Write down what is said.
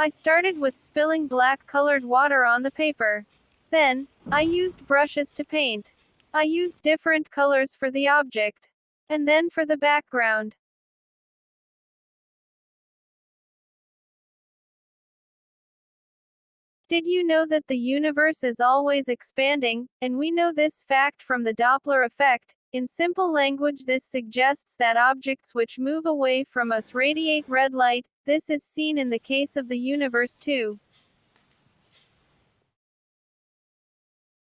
I started with spilling black colored water on the paper. Then, I used brushes to paint. I used different colors for the object. And then for the background. Did you know that the universe is always expanding, and we know this fact from the Doppler effect? In simple language this suggests that objects which move away from us radiate red light, this is seen in the case of the universe too.